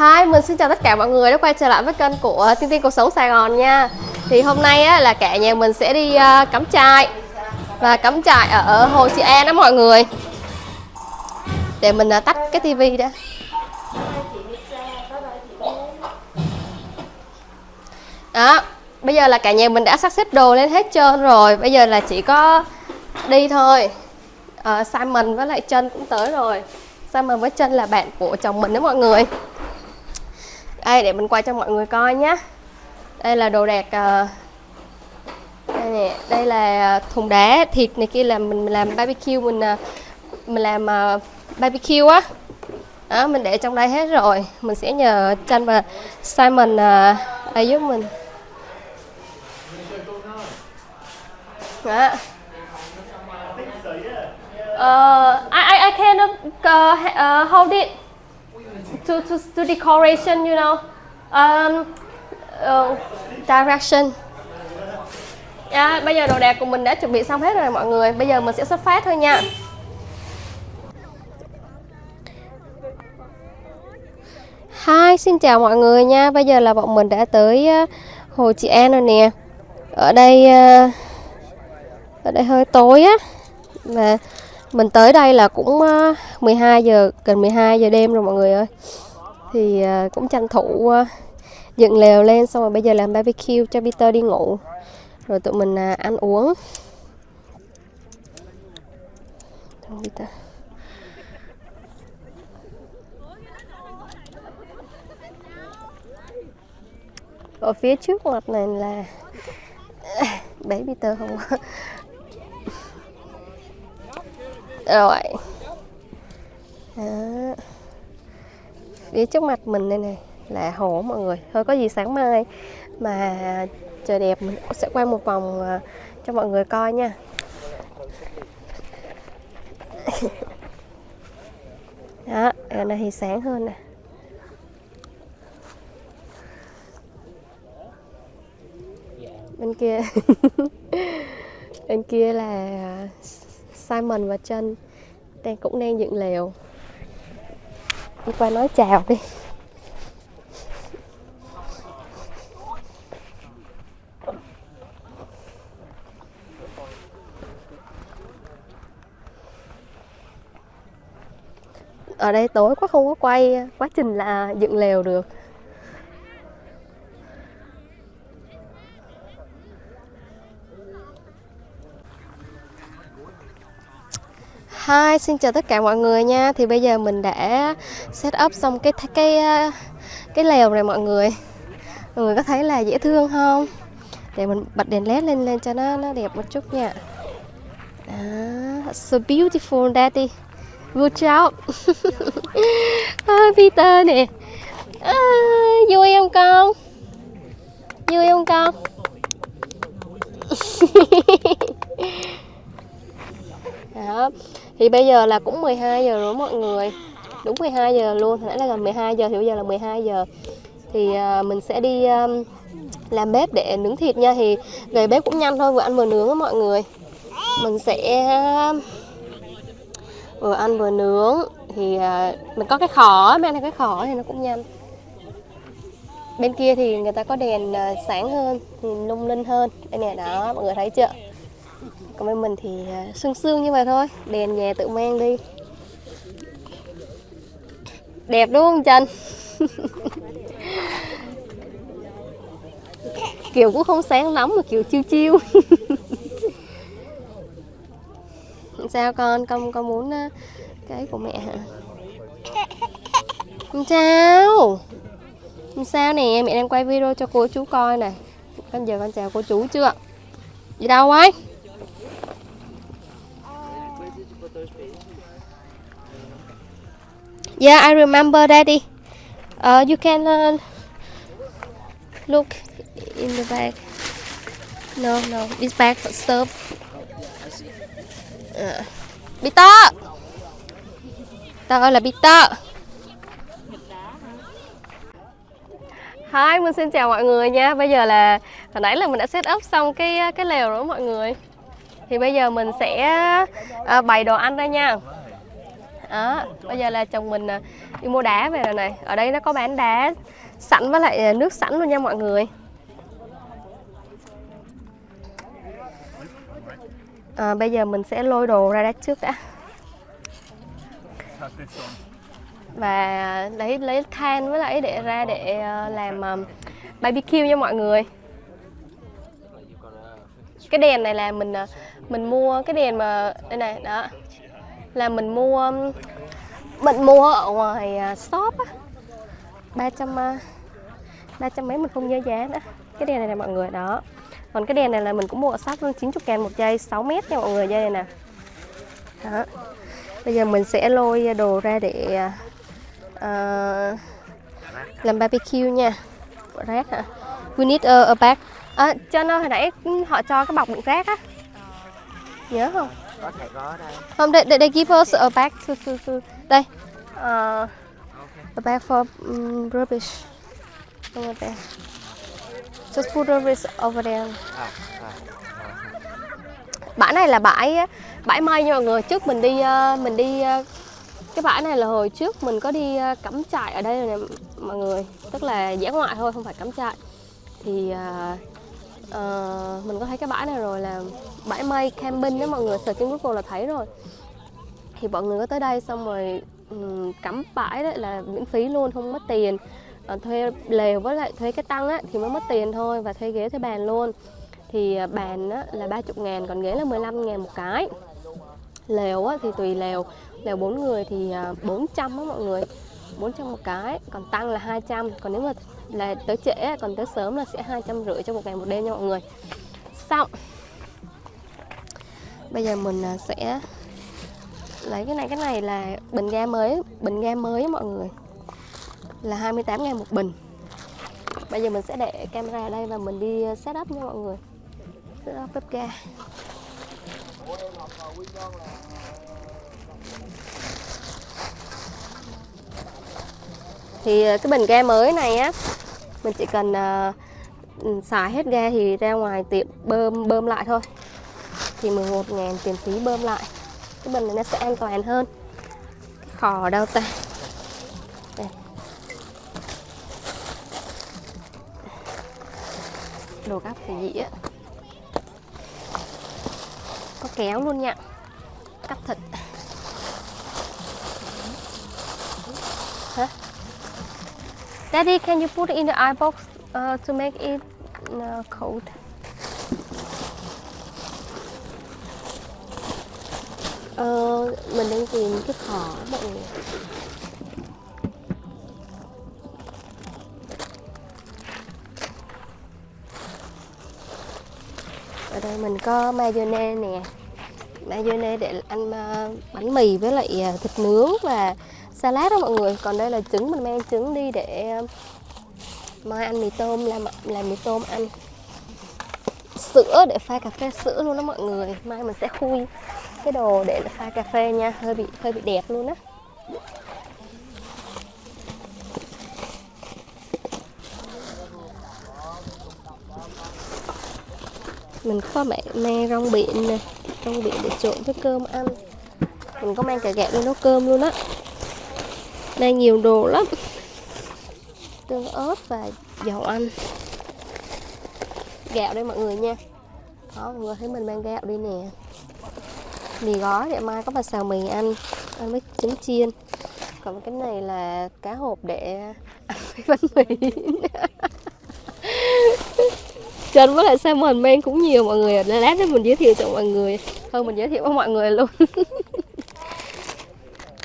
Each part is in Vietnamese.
Hi, mình xin chào tất cả mọi người đã quay trở lại với kênh của Tiên Tiên Cuộc Sống Sài Gòn nha. Thì hôm nay á, là cả nhà mình sẽ đi uh, cắm trại. Và cắm trại ở Hồ Chị An đó mọi người. Để mình uh, tắt cái tivi đã. Đó, bây giờ là cả nhà mình đã sắp xếp đồ lên hết trơn rồi. Bây giờ là chỉ có đi thôi. Uh, Simon với lại chân cũng tới rồi. Simon với chân là bạn của chồng mình đó mọi người đây để mình quay cho mọi người coi nhé đây là đồ đạc uh, đây nè đây là thùng đá thịt này kia là mình làm barbecue mình ờ, mình làm uh, barbecue á. Đó mình để trong đây hết rồi. Mình sẽ nhờ tranh và Simon à, à giúp mình. Đó. Uh, I, I, I cannot uh, uh, hold it to, to, to decoration, you know, um, uh, direction. Yeah, bây giờ đồ đạc của mình đã chuẩn bị xong hết rồi mọi người. Bây giờ mình sẽ xuất phát thôi nha. Hi, xin chào mọi người nha. Bây giờ là bọn mình đã tới ờ, Hồ Chị An rồi nè. Ở đây ờ, ở đây hơi tối á. Và mình tới đây là cũng ờ, 12 giờ, gần 12 giờ đêm rồi mọi người ơi. Thì ờ, cũng tranh thủ ờ, dựng lều lên xong rồi bây giờ làm barbecue cho Peter đi ngủ. Rồi tụi mình ăn uống. Ở phía trước mặt này là bé Peter không? rồi. Đó. phía trước mặt mình đây này là hồ mọi người. Thôi có gì sáng mai mà trời đẹp mình sẽ quay một vòng à, cho mọi người coi nha. Đó ở này thì sáng hơn nè. Bên kia. Bên kia là Simon và chân đang cũng đang dựng lều. Đi qua nói chào đi. Ở đây tối quá không có quay, quá trình là dựng lều được. Hi, xin chào tất cả mọi người nha. Thì bây giờ mình đã set up xong cái cái ờ, cái lều này mọi người. Mọi người có thấy là dễ thương không? Để mình bật đèn led lên lên cho nó nó đẹp một chút nha. Đó, so beautiful daddy. Good job. ah, Peter nè. À, vui không con? Vui không con? Đó. Thì bây giờ là cũng 12 giờ rồi mọi người. Đúng 12 giờ luôn nãy là gần 12 giờ thì bây giờ là 12 giờ. Thì uh, mình sẽ đi um, làm bếp để nướng thịt nha. Thì gầy bếp cũng nhanh thôi vừa ăn vừa nướng á mọi người. Mình sẽ à, vừa ăn vừa nướng. Thì uh, mình có cái khỏ mang này cái khỏ thì nó cũng nhanh. Bên kia thì người ta có đèn uh, sáng hơn thì lung linh hơn. Đây nè đó mọi người thấy chưa? Còn bên mình thì à, sương sương như vậy thôi. Đèn nhà tự mang đi. Đẹp đúng không Trần? Kiểu cũng không sáng lắm mà kiểu chiêu chiêu. Sao con con con muốn à, cái của mẹ hả? Không sao. Không sao nè, mẹ đang quay video cho cô chú coi này con giờ con chào cô chú chưa? Đi đâu ấy? Yeah, I remember, Daddy. Uh, you can uh, look in the bag. No, no, this bag for stuff. Uh, Peter! Tao ơi là Peter. Hi, mình xin chào mọi người nha. Bây giờ là hồi nãy là mình đã set up xong cái cái lều rồi mọi người. Thì bây giờ mình sẽ uh, bày đồ ăn đây nha đó bây giờ là chồng mình à, đi mua đá về rồi này. Ở đây nó có bán đá sẵn với lại à, nước sẵn luôn nha mọi người. À, bây giờ mình sẽ lôi đồ ra đá trước đã. Và lấy lấy than với lại để ra để à, làm barbecue nha mọi người. Cái đèn này là mình mình mua cái đèn mà đây này đó là mình mua um, mình mua ở ngoài à, shop á. Ba trăm ờ, ba trăm mấy mình không nhớ giá nữa. Cái đèn này nè mọi người đó. Còn cái đèn này là mình cũng mua ở shop luôn 90 ngàn một dây 6 mét nha mọi người dây này nè. Đó. Bây giờ mình sẽ lôi đồ ra để uh, làm barbecue nha. Rác hả? We need a, a bag. À, cho nó hồi nãy họ cho cái bọc đựng rác á. Nhớ không? Có thể có đây. Không they, they, they give us a bag to, to, to. đây. Ờ, a bag for um, rubbish. Over there just put rubbish over there. À, à, bãi này là bãi bãi mây nha mọi người. Trước mình đi ờ, mình đi ờ, cái bãi này là hồi trước mình có đi cắm trại ở đây rồi nè mọi người. Tức là dã ngoại thôi không phải cắm trại. Thì ờ, ờ, mình có thấy cái bãi này rồi là bãi mây camping đó mọi người search trên Google là thấy rồi. Thì mọi người có tới đây xong rồi um, cắm bãi đấy là miễn phí luôn không mất tiền. À, thuê lều với lại thuê cái tăng á thì mới mất tiền thôi và thuê ghế thuê bàn luôn. Thì ờ, bàn á, là 30 ngàn còn ghế là 15 ngàn một cái. Lều á, thì tùy lều. Lều 4 người thì ờ, 400 á mọi người 400 một cái. Còn tăng là 200 còn nếu mà là tới trễ còn tới sớm là sẽ 250 cho một ngày một đêm nha mọi người. Xong bây giờ mình à, sẽ lấy cái này cái này là bình ga mới bình ga mới mọi người. Là 28 ngàn một bình. Bây giờ mình sẽ để camera ở đây và mình đi à, setup nha mọi người. Setup bếp ga Thì à, cái bình ga mới này á Mình chỉ cần uh, xài hết ga thì ra ngoài tiệm bơm bơm lại thôi. Thì 11 ngàn tiền phí bơm lại. Cái bình này nó sẽ an toàn hơn. Cái khò ở đâu ta. Đây. đồ gắp phải dĩa á. Có kéo luôn nha. Cắt thịt hả? Daddy can you put it in the eye box uh, to make it uh, cold? Ờ, mình đang tìm cái thỏ mọi người ở đây mình có mayonnaise nè. Mayonnaise để ăn ờ, bánh mì với lại ờ, thịt nướng và salad đó mọi người. Còn đây là trứng mình mang trứng đi để ờ, mai ăn mì tôm làm làm mì tôm ăn. Sữa để pha cà phê sữa luôn đó mọi người. Mai mình sẽ khui cái đồ để pha cà phê nha, hơi bị hơi bị đẹp luôn á. Mình có mẹ mang rong biển nè, rong biển để trộn với cơm ăn. Mình có mang cả gạo đi nấu cơm luôn á. Đây nhiều đồ lắm. Tương ớt và dầu ăn. Gạo đây mọi người nha. Đó, mọi người thấy mình mang gạo đi nè mì gói để mai có bà xào mì ăn ăn với trứng chiên. Còn cái này là cá hộp để ăn với bánh mì. Trần với lại Simon men cũng nhiều, mọi người Lát nữa mình giới thiệu cho mọi người. Thôi, mình giới thiệu với mọi người luôn.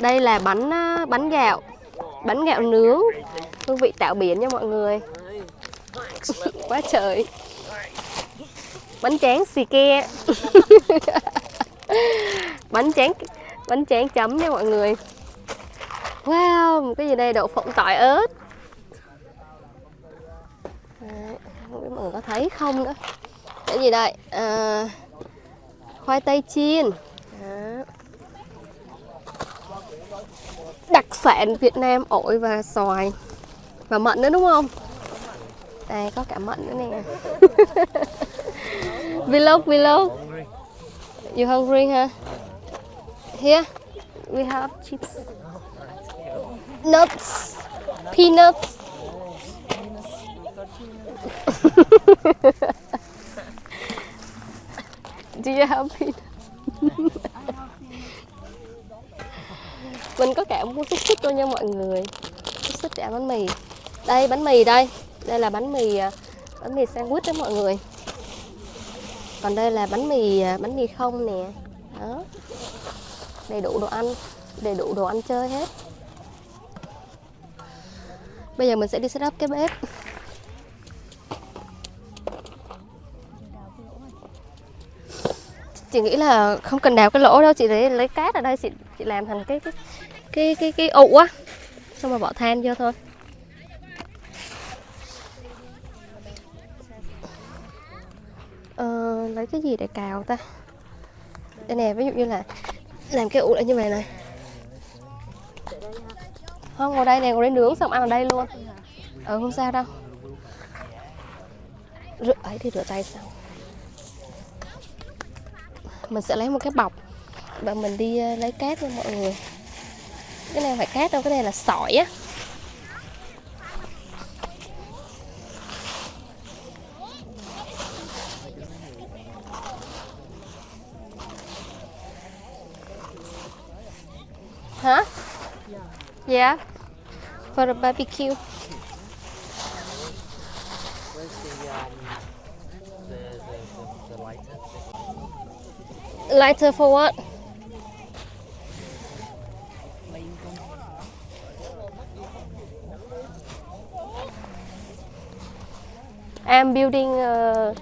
Đây là bánh bánh gạo Bánh gạo nướng. Hương vị tạo biển nha mọi người. Quá trời. Bánh tráng xì ke. Bánh tráng Bánh tráng chấm nha mọi người. Wow, một cái gì đây đậu phộng tỏi ớt. Đấy, không biết mọi người có thấy không nữa. Cái gì đây? À, khoai tây chiên. Đó. đặc sản Việt Nam ổi và xoài và mận nữa đúng không? Đây có cả mận nữa nè. Vlog vlog you hungry, huh? here, we have chips. Nuts. Peanuts. Do you have peanuts? Mình có cả mua xúc xích luôn nha mọi người Xúc xích để ăn bánh mì Đây, bánh mì đây Đây là bánh mì à, bánh mì sandwich đó mọi người còn đây là bánh mì à, bánh mì không nè. Đó. Đầy đủ đồ ăn, Đầy đủ đồ ăn chơi hết. Bây giờ mình sẽ đi set up cái bếp. Chị nghĩ là không cần đào cái lỗ đâu, chị lấy lấy cát ở đây, chị chị làm thành cái cái cái cái cái ụ á. Xong rồi bỏ than vô thôi. Uh, lấy cái gì để cào ta? Đây nè ví dụ như là làm cái ủ lại như vậy này. Không ngồi đây nè ngồi đây nướng xong ăn ở đây luôn. Ừ không sao đâu. Rửa ấy thì rửa tay xong. Mình sẽ lấy một cái bọc và mình đi ờ, lấy cát nha mọi người. Cái này phải cát đâu cái này là sỏi á hả yeah. For a barbecue. Where's the um the the, the, the lighter? lighter for what? I'm building uh,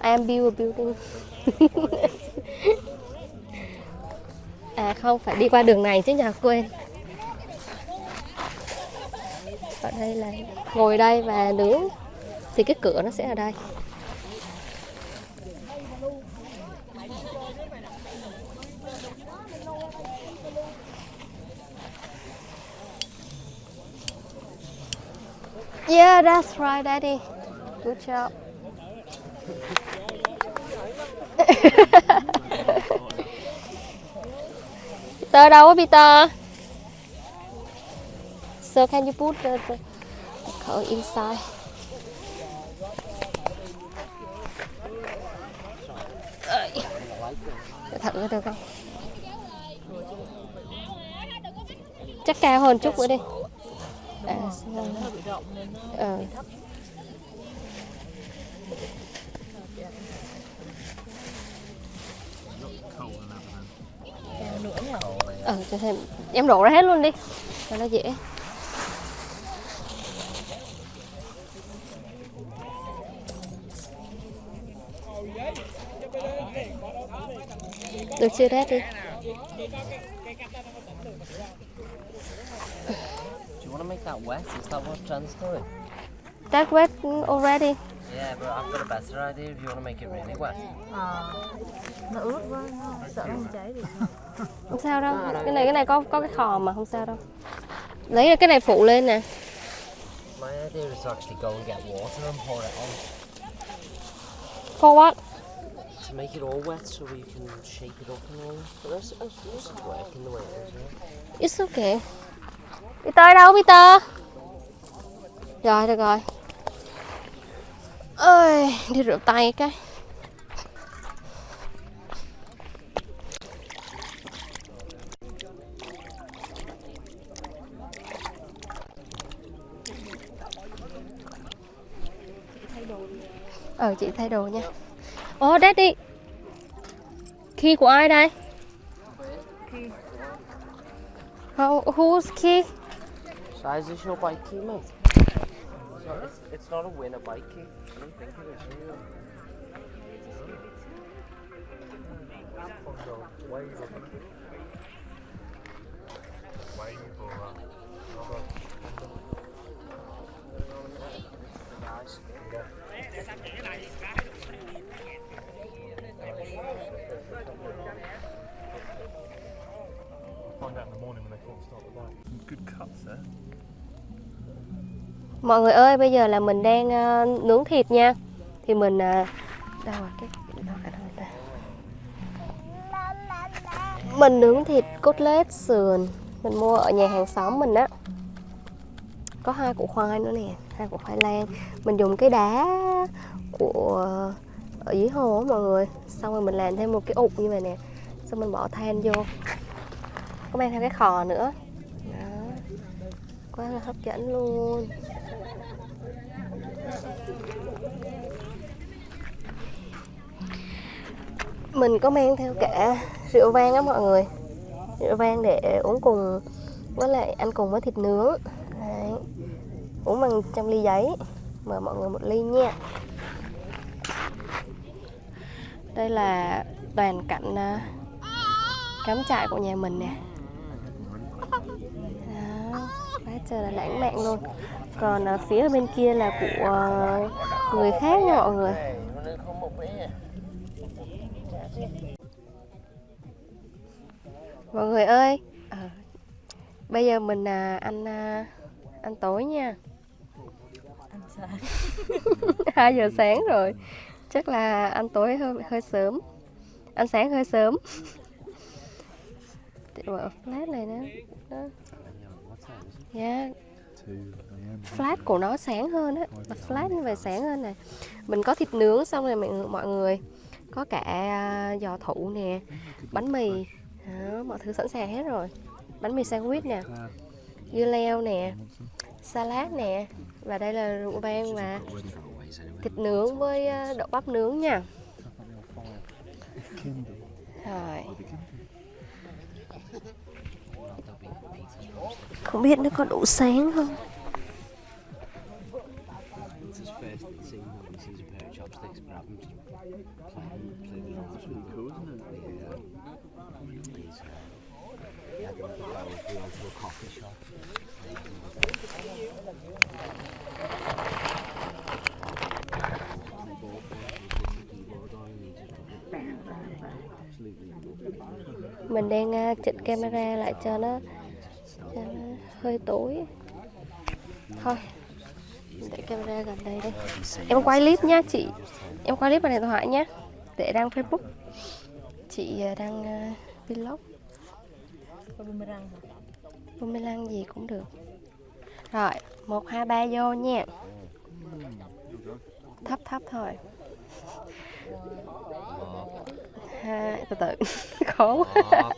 I'm build a building. À không, phải đi qua đường này chứ nhà quên. Ở đây là ngồi đây và nướng Thì cái cửa nó sẽ ở đây Yeah, that's right, Daddy. Good job. Peter đâu á Peter? So can you put uh, the, the coat inside? Để thử được không? Chắc cao hơn chút nữa đi. À, à. Ừ, cho thêm em đổ ra hết luôn đi cho nó dễ được chưa Dad đi. Do you want to make that wet? Is that what Jen's doing? That wet already. Yeah, but I've got a better idea if you want to make it really wet. nó ướt quá sợ nó không cháy được. Không sao đâu. Cái này cái này có có cái khò mà không sao đâu. Lấy cái này phụ lên nè. My idea is to actually go and get water and pour it on. For what to make it all wet so we can shake it up and all. But that's, that's, this is working the way it is. Yeah? It's okay. Peter đâu Peter? Rồi được rồi. Ơi, đi rửa tay cái. Ờ chị thay đồ nha. Ồ Daddy. Key của ai đây? How, who's key? So is this your bike key, mate? It's not, it's, it's not a winner bike key. I don't think it is. Mọi người ơi, bây giờ là mình đang uh, nướng thịt nha. Thì mình uh, đâu rồi cái ta. mình nướng thịt cốt lết sườn. Mình mua ở nhà hàng xóm mình á. Có hai củ khoai nữa nè hai củ khoai lang. Mình dùng cái đá của ở dưới hồ á mọi người. Xong rồi mình làm thêm một cái ụ như vậy nè. Xong mình bỏ than vô. Có mang theo cái khò nữa. Đó. Quá là hấp dẫn luôn. Mình có mang theo cả rượu vang á mọi người. Rượu vang để uống cùng với lại ăn cùng với thịt nướng. Đấy. uống bằng trong ly giấy. Mời mọi người một ly nha. Đây là toàn cảnh à, cắm trại của nhà mình nè. Đó, quá trời là lãng mạn luôn. Còn à, phía bên kia là của à, người khác nha mọi người. Mọi người ơi. Ờ, bây giờ mình à, ăn à, ăn tối nha. 2 giờ sáng rồi. Chắc là ăn tối hơi hơi sớm. Ăn sáng hơi sớm. Flash này nữa đó. Yeah. Flash của nó sáng hơn á. Flash như vậy sáng hơn nè. Mình có thịt nướng xong rồi mọi người, mọi người. Có cả à, giò thủ nè Bánh mì đó, Mọi thứ sẵn sàng hết rồi. Bánh mì sandwich nè Dưa leo nè Salad nè. Và đây là rượu vang và thịt nướng với à, đậu bắp nướng nha. Rồi. Không biết nó có đủ sáng không It's his first scene when he sees a pair of chopsticks, grab them, just play them, play them off. That's really cool, isn't it? Yeah. He's, uh, yeah, they went to go we went to a coffee shop. Mình đang à, chỉnh camera lại cho nó, cho nó hơi tối. Thôi Để camera gần đây đây. Em quay clip nhá chị. Em quay clip bằng điện thoại nhá Để đăng Facebook. Chị à, đăng à, vlog. Có boomerang gì cũng được. Rồi, 1, 2, 3 vô nha. Thấp thấp thôi. Hai từ từ. Khó quá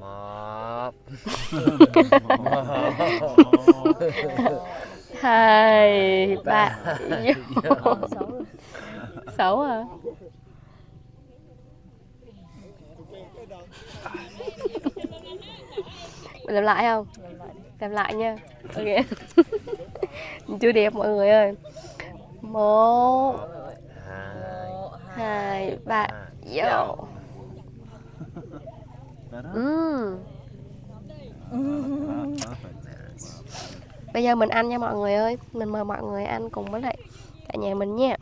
Mop. hai ba. Xấu à? Mình làm lại không? Làm lại đi làm lại nha. Ok. Chưa đẹp mọi người ơi. Một. Hai. hai ba. Vô Ừm. Bây giờ mình ăn nha mọi người ơi. Mình mời mọi người ăn cùng với lại cả nhà mình nha